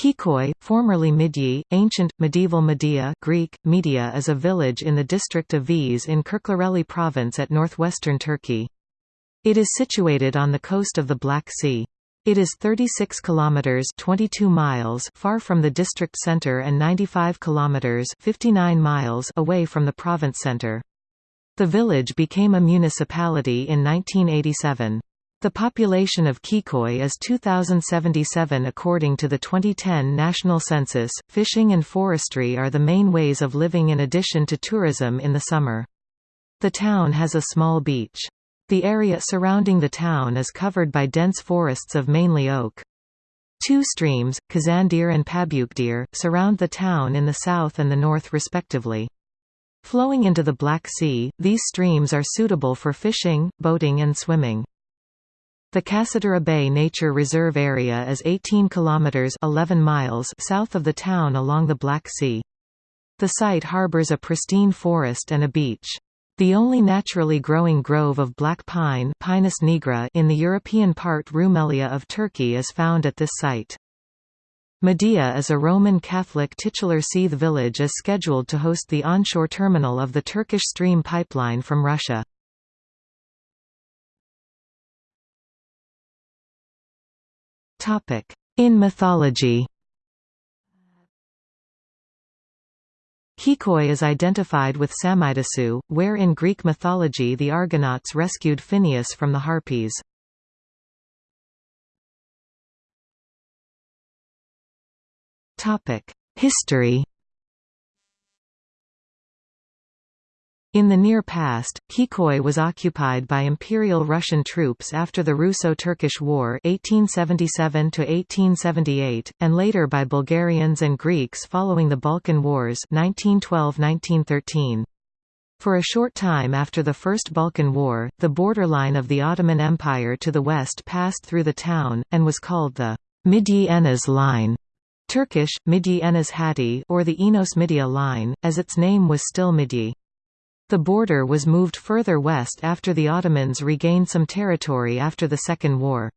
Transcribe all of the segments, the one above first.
Kıyıköy, formerly Midye, ancient, medieval Media Greek, Media is a village in the district of Vize in Kirklareli province at northwestern Turkey. It is situated on the coast of the Black Sea. It is 36 kilometers 22 miles far from the district center and 95 kilometers 59 miles away from the province center. The village became a municipality in 1987. The population of Kıyıköy is 2077 according to the 2010 national census. Fishing and forestry are the main ways of living in addition to tourism in the summer. The town has a small beach. The area surrounding the town is covered by dense forests of mainly oak. Two streams, Kazandere and Pabuçdere, surround the town in the south and the north respectively. Flowing into the Black Sea, these streams are suitable for fishing, boating and swimming. The Kasatura Bay Nature Reserve Area is 18 kilometers 11 miles south of the town along the Black Sea. The site harbors a pristine forest and a beach. The only naturally growing grove of black pine Pinus nigra in the European part Rumelia of Turkey is found at this site. Medea is a Roman Catholic titular Seath village is scheduled to host the onshore terminal of the Turkish Stream pipeline from Russia. In mythology. Kıyıköy is identified with Salmydessus, where in Greek mythology the Argonauts rescued Phineus from the Harpies. History In the near past, Kıyıköy was occupied by Imperial Russian troops after the Russo-Turkish War 1877 and later by Bulgarians and Greeks following the Balkan Wars 1912–1913. For a short time after the First Balkan War, the borderline of the Ottoman Empire to the west passed through the town, and was called the Midye Enez Line. Turkish, Midye Enez Hatti or the Enos Midya Line, as its name was still Midye. The border was moved further west after the Ottomans regained some territory after the Second War.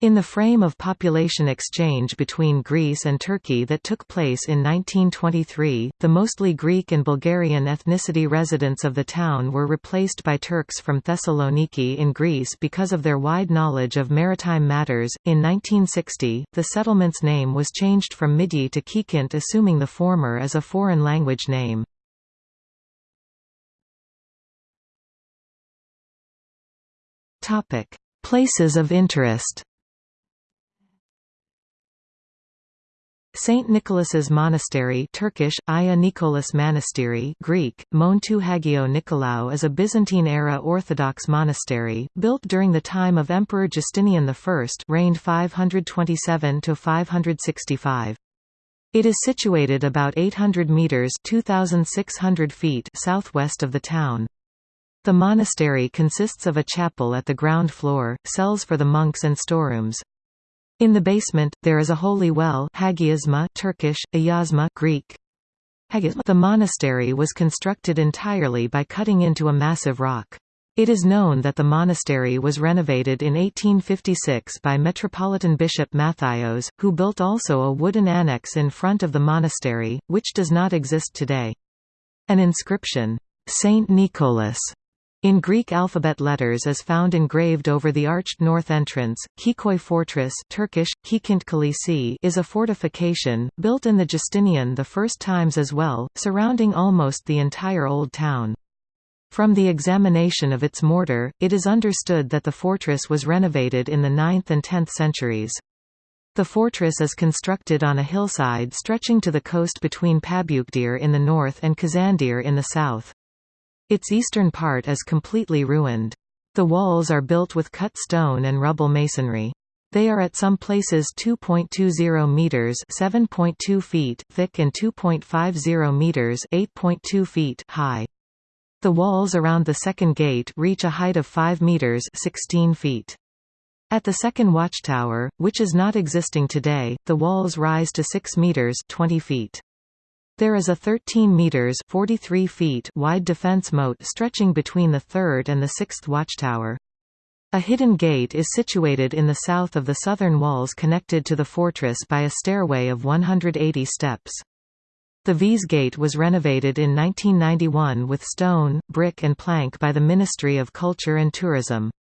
In the frame of population exchange between Greece and Turkey that took place in 1923, the mostly Greek and Bulgarian ethnicity residents of the town were replaced by Turks from Thessaloniki in Greece because of their wide knowledge of maritime matters. In 1960, the settlement's name was changed from Midye to Kikint, assuming the former as a foreign language name. Topic: Places of interest. Saint Nicholas's Monastery Turkish, Aya Nikolas Greek, Montu Hagio Nikolaou is a Byzantine-era Orthodox monastery, built during the time of Emperor Justinian I reigned 527–565. It is situated about 800 metres 2,600 feet southwest of the town. The monastery consists of a chapel at the ground floor, cells for the monks and storerooms. In the basement, there is a holy well Hagiasma Turkish, Ayazma Greek. The monastery was constructed entirely by cutting into a massive rock. It is known that the monastery was renovated in 1856 by Metropolitan Bishop Mathios, who built also a wooden annex in front of the monastery, which does not exist today. An inscription, Saint Nicholas, in Greek alphabet letters is found engraved over the arched north entrance. Kıyıköy Fortress Turkish, Kikint is a fortification, built in the Justinian the first times as well, surrounding almost the entire old town. From the examination of its mortar, it is understood that the fortress was renovated in the 9th and 10th centuries. The fortress is constructed on a hillside stretching to the coast between Pabuçdere in the north and Kazandere in the south. Its eastern part is completely ruined. The walls are built with cut stone and rubble masonry. They are at some places 2.20 meters, 7.2 feet thick and 2.50 meters, 8.2 feet high. The walls around the second gate reach a height of 5 meters, 16 feet. At the second watchtower, which is not existing today, the walls rise to 6 meters, 20 feet. There is a 13 meters 43 feet wide defense moat stretching between the third and the sixth watchtower. A hidden gate is situated in the south of the southern walls connected to the fortress by a stairway of 180 steps. The Vize Gate was renovated in 1991 with stone, brick and plank by the Ministry of Culture and Tourism.